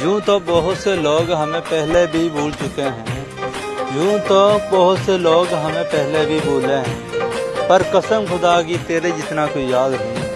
یوں تو بہت سے لوگ ہمیں پہلے بھی بھول چکے ہیں۔ یوں تو بہت سے لوگ ہمیں پہلے بھی بھولے ہیں۔ پر قسم خدا کی تیرے جتنا کوئی یاد نہیں۔